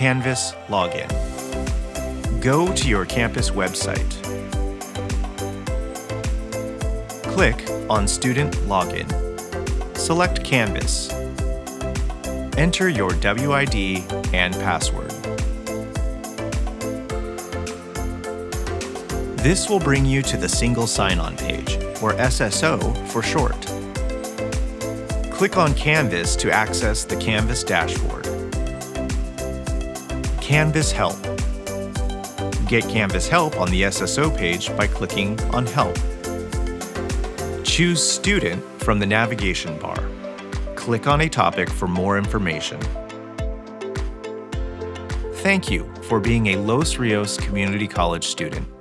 Canvas login. Go to your campus website. Click on Student Login. Select Canvas. Enter your WID and password. This will bring you to the single sign-on page, or SSO for short. Click on Canvas to access the Canvas dashboard. Canvas Help. Get Canvas Help on the SSO page by clicking on Help. Choose Student from the navigation bar. Click on a topic for more information. Thank you for being a Los Rios Community College student.